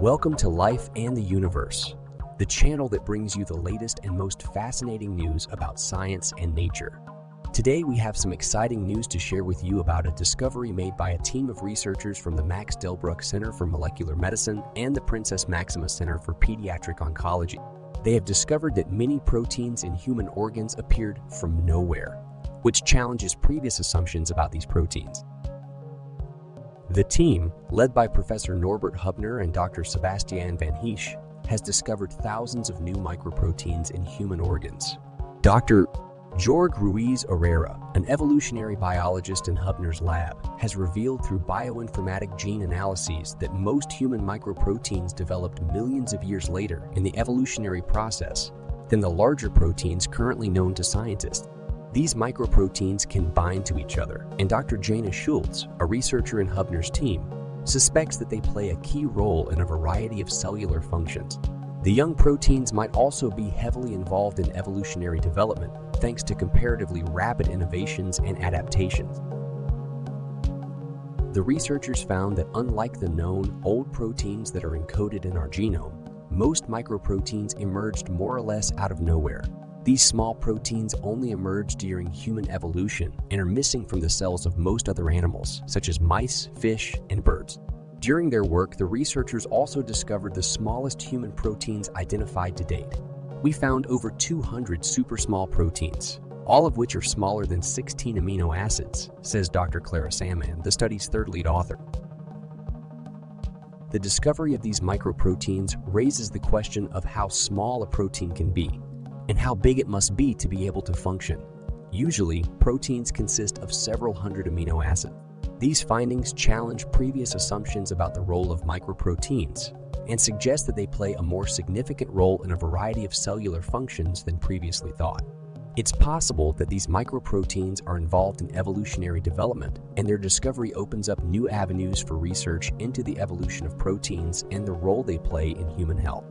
Welcome to Life and the Universe, the channel that brings you the latest and most fascinating news about science and nature. Today, we have some exciting news to share with you about a discovery made by a team of researchers from the Max Delbruck Center for Molecular Medicine and the Princess Maxima Center for Pediatric Oncology. They have discovered that many proteins in human organs appeared from nowhere, which challenges previous assumptions about these proteins. The team, led by Professor Norbert Hubner and Dr. Sebastian van Heesch, has discovered thousands of new microproteins in human organs. Dr. Jorge Ruiz Orera, an evolutionary biologist in Hubner's lab, has revealed through bioinformatic gene analyses that most human microproteins developed millions of years later in the evolutionary process than the larger proteins currently known to scientists. These microproteins can bind to each other, and Dr. Jana Schulz, a researcher in Hubner's team, suspects that they play a key role in a variety of cellular functions. The young proteins might also be heavily involved in evolutionary development thanks to comparatively rapid innovations and adaptations. The researchers found that unlike the known old proteins that are encoded in our genome, most microproteins emerged more or less out of nowhere, these small proteins only emerge during human evolution and are missing from the cells of most other animals, such as mice, fish, and birds. During their work, the researchers also discovered the smallest human proteins identified to date. We found over 200 super small proteins, all of which are smaller than 16 amino acids, says Dr. Clara Sandmann, the study's third lead author. The discovery of these microproteins raises the question of how small a protein can be and how big it must be to be able to function. Usually, proteins consist of several hundred amino acids. These findings challenge previous assumptions about the role of microproteins and suggest that they play a more significant role in a variety of cellular functions than previously thought. It's possible that these microproteins are involved in evolutionary development, and their discovery opens up new avenues for research into the evolution of proteins and the role they play in human health.